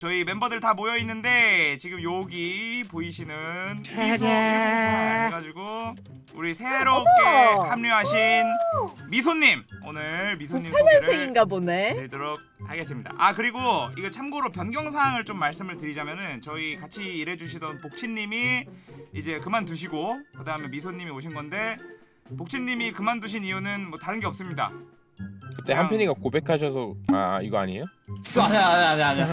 저희 멤버들 다 모여 있는데 지금 여기 보이시는 미소 해가지고 우리 새롭게 어머! 합류하신 미소님 오늘 미소님 소개를 파란색인가 보네. 드리도록 하겠습니다. 아 그리고 이거 참고로 변경 사항을 좀 말씀을 드리자면은 저희 같이 일해주시던 복치님이 이제 그만두시고 그 다음에 미소님이 오신 건데 복치님이 그만두신 이유는 뭐 다른 게 없습니다. 그때 한편이가 고백하셔서 아 이거 아니에요? 아니야 아니야 아니야 아니야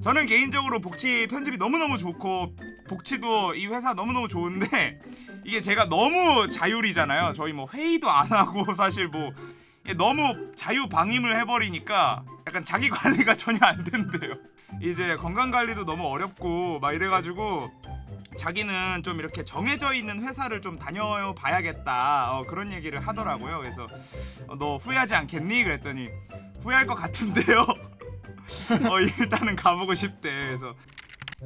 저는 개인적으로 복치 편집이 너무너무 좋고 복치도 이 회사 너무너무 좋은데 이게 제가 너무 자율이잖아요. 저희 뭐 회의도 안 하고 사실 뭐 너무 자유 방임을 해버리니까 약간 자기 관리가 전혀 안 된대요. 이제 건강 관리도 너무 어렵고 막 이래가지고 자기는 좀 이렇게 정해져 있는 회사를 좀 다녀봐야겠다. 어, 그런 얘기를 하더라고요. 그래서 어, 너 후회하지 않겠니? 그랬더니 후회할 것 같은데요 어 일단은 가보고 싶대. 그래서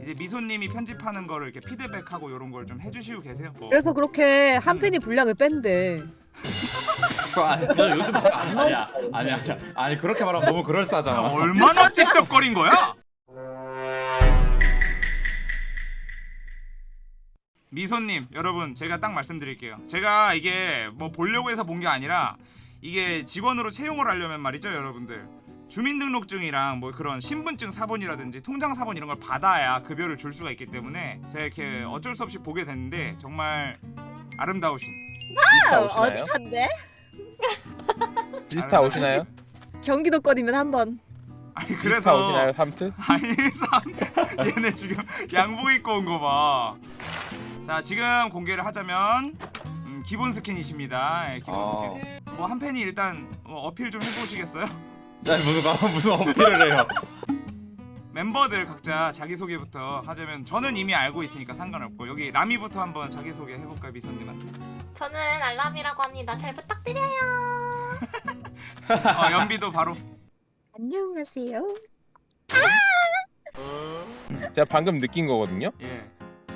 이제 미소님이 편집하는 거를 이렇게 피드백하고 이런 걸 좀 해주시고 계세요? 뭐. 그래서 그렇게 한 팬이 분량을 뺀대. 너 요즘 안 아니야 아니야. 아니야. 아니 그렇게 말하면 너무 야, 그럴싸하잖아. 얼마나 찝쩍거린 거야? 미소님 여러분 제가 딱 말씀드릴게요. 제가 이게 뭐 보려고 해서 본 게 아니라 이게 직원으로 채용을 하려면 말이죠 여러분들 주민등록증이랑 뭐 그런 신분증 사본이라든지 통장 사본 이런 걸 받아야 급여를 줄 수가 있기 때문에 제가 이렇게 어쩔 수 없이 보게 됐는데 정말 아름다우신 지스타 어디? 산대? 지스타 오시나요? 경기도권이면 한 번. 아니 그래서 오시나요? 삼트? 아니 상 얘네 지금 양복 입고 온 거 봐. 자 지금 공개를 하자면 음, 기본 스킨이십니다. 예, 기본 아. 스킨. 뭐 한 팬이 일단 뭐 어필 좀 해보시겠어요? 야 무슨 가- 무슨 어필을 해요 멤버들 각자 자기 소개부터 하자면 저는 이미 알고 있으니까 상관없고 여기 라미부터 한번 자기 소개 해볼까요 미선님한테? 저는 알람이라고 합니다. 잘 부탁드려요. 어, 연비도 바로. 안녕하세요. 제가 방금 느낀 거거든요. 예.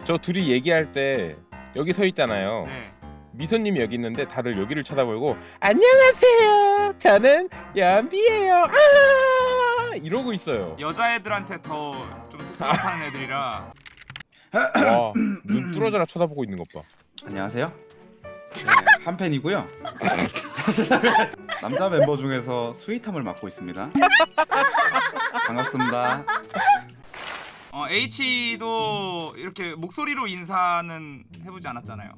저 둘이 얘기할 때 여기 서 있잖아요. 네. 미소님이 여기 있는데 다들 여기를 쳐다보고 안녕하세요. 저는 연비예요. 아 이러고 있어요. 여자애들한테 더 좀 쑥스럽다는 애들이라. 와눈 뚫어져라 쳐다보고 있는 것 봐. 안녕하세요 네, 한 팬이고요 남자 멤버 중에서 스윗함을 맡고 있습니다 반갑습니다 어 H도 이렇게 목소리로 인사는 해보지 않았잖아요.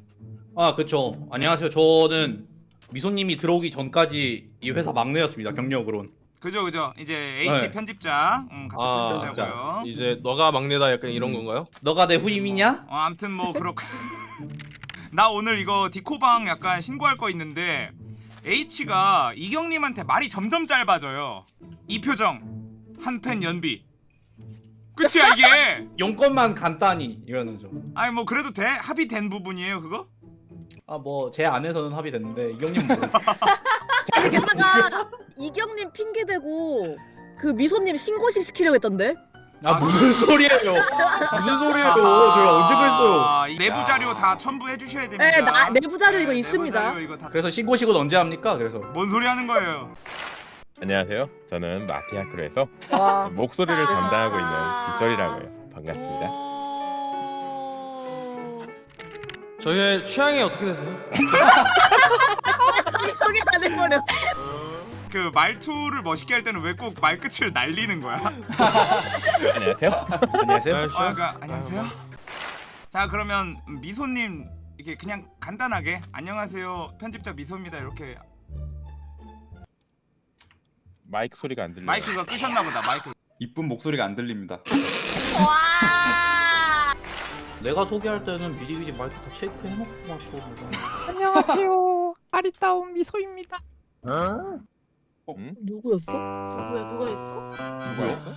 아 그쵸. 안녕하세요. 저는 미소님이 들어오기 전까지 이 회사 막내였습니다 경력으론. 그죠 그죠. 이제 H 네. 편집자 음, 같은 아, 편집자고요. 이제 너가 막내다 약간 이런 건가요? 너가 내 후임이냐? 어 아무튼 뭐 그렇고 나 오늘 이거 디코방 약간 신고할 거 있는데 H가 이경님한테 말이 점점 짧아져요. 이 표정 한 팬 연비. 끝이야 이게! 용건만 간단히 이러면서 아니 뭐 그래도 돼? 합의된 부분이에요 그거 아 뭐 제 안에서는 합의됐는데 이경님 뭐 아니 게다가 이경님 핑계 대고 그 미소님 신고식 시키려고 했던데. 아 무슨 소리예요 무슨 소리예요 제가 언제 그랬어요 아, 이 내부 자료 다 첨부해 주셔야 됩니다 네, 나- 내부 자료 이거 내부 있습니다. 자료 이거 다... 그래서 신고식은 언제 합니까? 그래서 뭔 소리 하는 거예요 안녕하세요. 저는 마피아크로에서 와. 목소리를 담당하고 있는 빗소리라고요. 반갑습니다. 저의 취향이 어떻게 되세요? 속이 다 돼버려. 그 말투를 멋있게 할 때는 왜 꼭 말끝을 날리는 거야? 안녕하세요. 안녕하세요 아, 그러니까 안녕하세요. 자 그러면 미소님 이렇게 그냥 간단하게 안녕하세요 편집자 미소입니다 이렇게 마이크 소리가 안 들려요. 마이크가 끄셨나 보다 마이크. 이쁜 목소리가 안 들립니다 와. 내가 소개할 때는 미리미리 마이크 다 체크 해놓고 맞춰 안녕하세요. 아리따운 미소입니다. 응? 누구였어? 누구야? 누가 있어? 누구였어?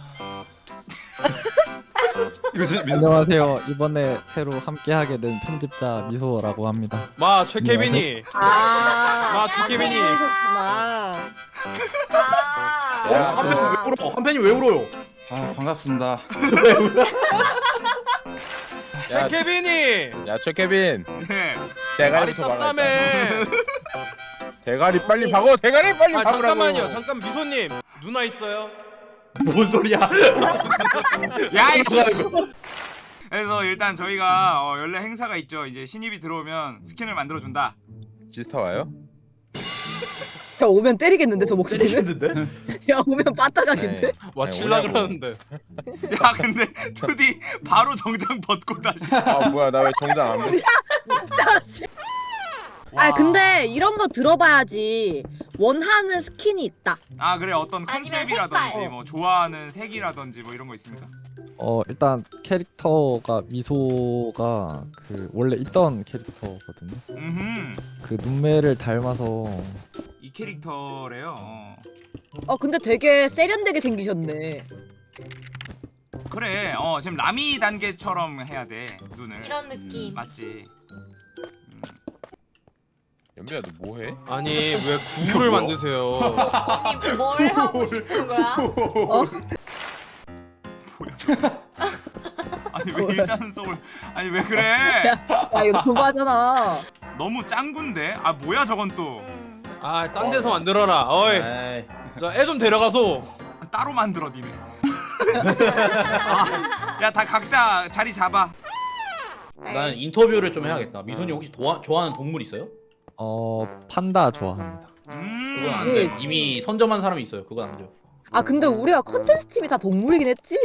이거. 안녕하세요. 이번에 새로 함께하게 된 편집자 미소라고 합니다. 마 최케빈이 아. 아, 주케빈이. 그러셨구나. 아. 어? 한 팬이 왜 울어? 한 팬이 왜 울어요? 아 반갑습니다 야, 최케빈이 야 최케빈 네. 대가리부터 박아. 대가리 빨리 박어. 대가리 빨리 아 박으라고. 잠깐만요 잠깐 미소님 누나 있어요? 뭔 소리야? 야이씨. 그래서 일단 저희가 어, 연례 행사가 있죠. 이제 신입이 들어오면 스킨을 만들어 준다. 지스타 와요? 야 오면 때리겠는데 저 목소리는? 때리셨는데? 야 오면 빠따가겠는데? 와 아니, 칠라. 그러는데. 야 근데 투디 바로 정장 벗고 다시. 아 뭐야 나 왜 정장 안 돼? 아 와. 근데 이런 거 들어봐야지 원하는 스킨이 있다 아 그래 어떤 컨셉이라든지. 뭐 좋아하는 색이라든지 뭐 이런 거 있습니까? 어 일단 캐릭터가 미소가 그 원래 있던 캐릭터거든요. 음. 그 눈매를 닮아서 이 캐릭터래요. 어. 어 근데 되게 세련되게 생기셨네 그래. 어 지금 라미 단계처럼 해야 돼 눈을. 이런 느낌. 맞지. 연비야 너 뭐해? 아니 왜 구를 만드세요? 아니 뭘 하고 싶은 거야? 어? 아니 왜 일자는 소울? 아니 왜 그래? 야 이거 도바잖아 너무 짱군데? 아 뭐야 저건 또 음. 아딴 데서 만들어라. 어이. 에이, 자애 좀 데려가서. 따로 만들어 니네. 아, 야다 각자 자리 잡아. 난 인터뷰를 좀 해야겠다. 미소님 혹시 도와, 좋아하는 동물 있어요? 어 판다 좋아합니다. 음. 그건 안 돼. 이미 선점한 사람이 있어요. 그건 안 돼요. 아 근데 우리가 컨텐츠 팀이 다 동물이긴 했지?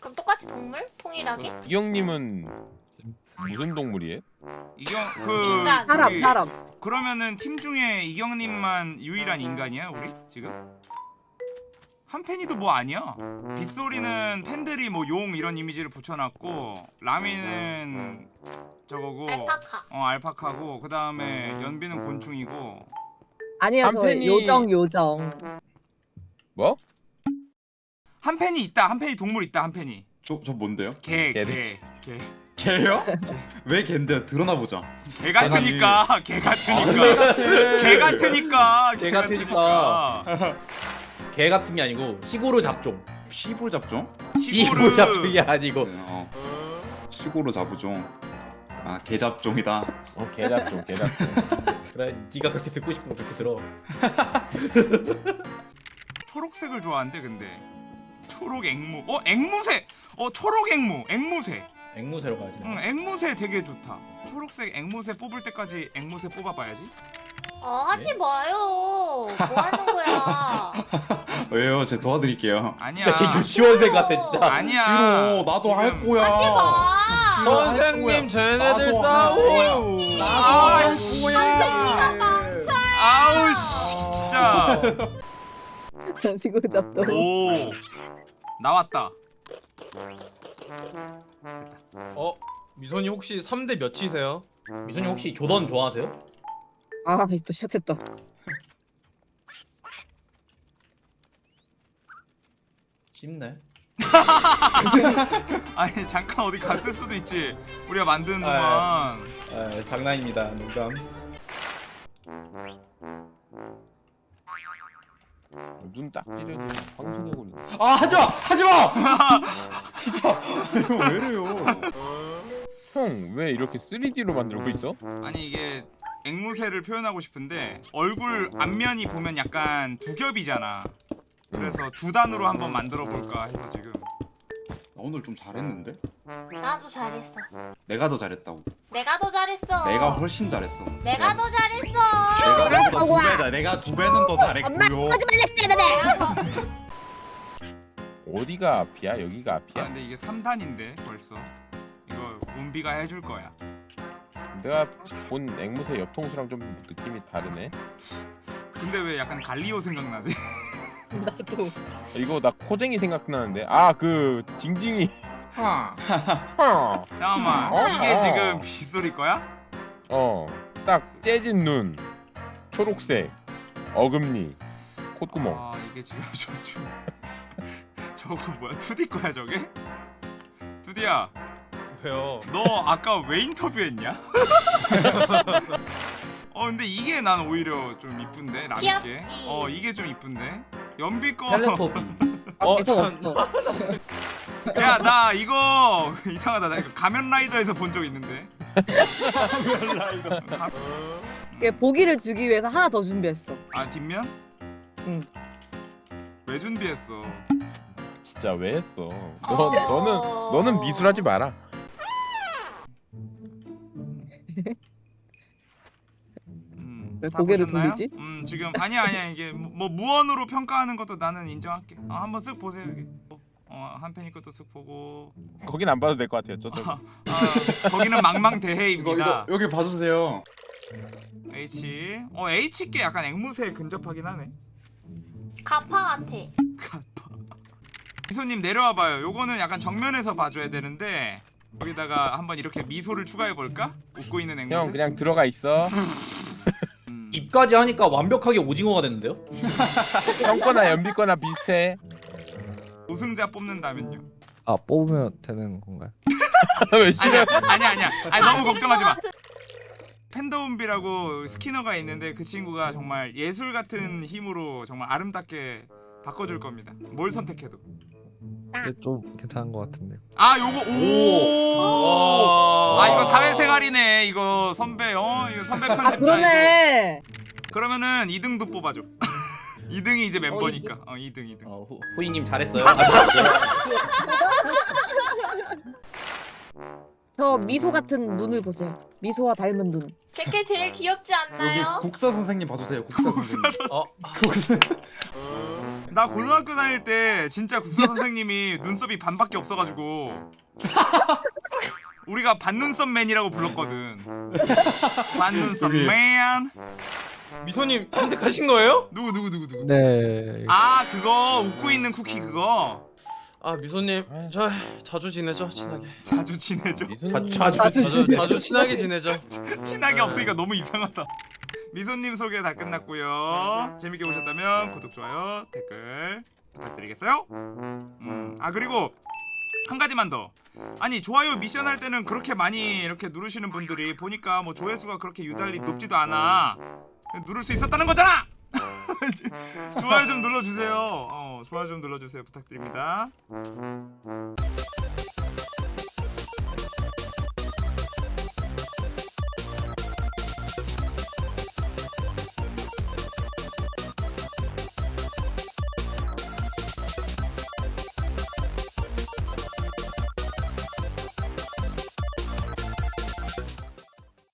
그럼 똑같이 동물? 통일하게? 이 형님은 무슨 동물이에요? 이경 그 인간. 사람 저기, 사람 그러면은 팀 중에 이경님만 유일한 인간이야 우리 지금? 한팬이도 뭐 아니야? 빗소리는 팬들이 뭐 용 이런 이미지를 붙여놨고 라미는 저거고 알파카. 어 알파카고 그 다음에 연비는 곤충이고 아니야 저 한편이- 요정 요정 뭐? 한팬이 있다 한팬이 동물 있다 한팬이 저, 저 뭔데요? 개개 개네. 개개 개요? 왜 개인데요? 드러나 보자. 같으니까 개 같으니까 개 같으니까 개개 같으니까 개 같은 게 아니고 시고르 잡종. 시골 잡종? 시고르 잡종이 아니고. 네, 어. 시골로 잡종. 아, 개 잡종이다. 어 개잡종 개잡종. 그래, 네가 그렇게 듣고 싶으면 그렇게 들어. 초록색을 좋아한대 근데 초록 앵무 어 앵무새 어 초록 앵무 앵무새 앵무새로 가야지. 응 앵무새 되게 좋다 초록색 앵무새 뽑을 때까지 앵무새 뽑아봐야지 어 하지 마요. 뭐 하는 거야? 왜요? 제가 도와드릴게요. 아니야 진짜 걔 유치원생 같아 진짜. 아니야 싫어. 나도 할 지금- 거야. 하지 마. 선생님 쟤네들 싸우. 아, 씨. 아우 씨 진짜 이거 답도 오 나왔다 어 미선이 혹시 3대 몇이세요? 미소님 혹시 조던 좋아하세요? 아 또 시작했다 쉽네. 아니 잠깐 어디 갔을 수도 있지 우리가 만드는 아, 동안 아, 장난입니다. 농담. 눈 딱 찌르고 방송하고 있네. 아, 하지 마! 하지 마! 진짜. 이거 왜 이래요? 형 왜 이렇게 3D로 만들고 있어? 아니 이게 앵무새를 표현하고 싶은데 얼굴 앞면이 보면 약간 두 겹이잖아 그래서 두 단으로 한번 만들어 볼까 해서 지금 나 오늘 좀 잘했는데? 나도 잘했어. 내가 더 잘했다고. 내가 더 잘했어. 내가 훨씬 잘했어. 내가 더 잘했어. 내가 너보다 두. 배다. 내가 두 배는 더 엄마 잘했고요. 너네 내가 더 어디가 앞이야? 여기가 아 앞이야? 근데 이게 3단인데 벌써 이거 운비가 해줄 거야 내가 본 앵무새 옆통수랑 좀 느낌이 다르네. 근데 왜 약간 갈리오 생각나지? 나도 이거 나 코쟁이 생각나는데. 아 그 징징이. 어. 잠깐만 어? 이게 어. 지금 빗소리 거야? 어. 딱 재진 눈. 초록색. 어금니. 콧구멍. 아 이게 지금 저, 저, 저거 뭐야 2D 거야 저게? 2D야 왜요? 너 아까 왜 인터뷰했냐? 어 근데 이게 난 오히려 좀 이쁜데 귀엽지. 어 이게 좀 이쁜데 연비 텔레토비. 어 계속 참. 없어 거야나 이거 이상하다 나 이거 가면 라이더에서 본 적 있는데 가면 라이더 얘 보기를 주기 위해서 하나 더 준비했어 아 뒷면? 응. 왜 준비했어? 진짜 왜 했어? 너 너는 너는 미술하지 마라. 음, 왜다 고개를 보셨나요? 돌리지? 음 지금 아니야 아니야 이게 뭐, 뭐 무언으로 평가하는 것도 나는 인정할게. 어, 한번 쓱 보세요 여기. 어한 팬이 것도 쓱 보고. 거긴 안 봐도 될 것 같아요. 저쪽. 아, 거기는 망망 이거 대해입니다. 이거 여기 봐주세요. H. 어 H께 약간 앵무새에 근접하긴 하네. 가파 같아. 미소님 내려와 봐요. 요거는 약간 정면에서 봐줘야 되는데 여기다가 한번 이렇게 미소를 추가해 볼까? 웃고 있는 앵무새. 형 그냥 들어가 있어. 음. 입까지 하니까 완벽하게 오징어가 됐는데요? 형 거나 연비 거나 비슷해. 우승자 뽑는다면요. 아 뽑으면 되는 건가요? 왜 아니야 싫어? 아니야 아니야. 아니 너무 걱정하지 마. 팬더움비라고 스키너가 있는데 그 친구가 정말 예술 같은 힘으로 정말 아름답게 바꿔줄 겁니다. 뭘 선택해도. 좀 괜찮은 것 같은데. 아 요거 오. 와. 아 이거 사회생활이네 이거 선배 어 이거 선배 편집자. 아 그러네. 그러면은 2등도 뽑아줘. 2등이 이제 멤버니까. 어 2등 2등. 어, 후, 후이님 잘했어요. 저 미소 같은 눈을 보세요. 미소와 닮은 눈. 제게 제일 귀엽지 여기 않나요? 국사 선생님 봐주세요. 국사 선생님. 어, 나 고등학교 다닐 때 진짜 국사 선생님이 눈썹이 반밖에 없어가지고 우리가 반눈썹맨이라고 불렀거든. 반눈썹맨. 미소님 선택하신 거예요? 누구 누구 누구 누구. 네. 아 그거 웃고 있는 쿠키 그거 아 미소님 저 자주 지내죠 친하게. 자주 지내죠. 미소님 자, 자주 자주 자주 친하게 지내죠. 친하게 없으니까 너무 이상하다. 미소님 소개 다 끝났고요. 재밌게 보셨다면 구독, 좋아요, 댓글 부탁드리겠어요? 음, 아 그리고 한 가지만 더. 아니 좋아요 미션 할 때는 그렇게 많이 이렇게 누르시는 분들이 보니까 뭐 조회수가 그렇게 유달리 높지도 않아. 누를 수 있었다는 거잖아. 좋아요 좀 눌러주세요. 어, 좋아요 좀 눌러주세요. 부탁드립니다.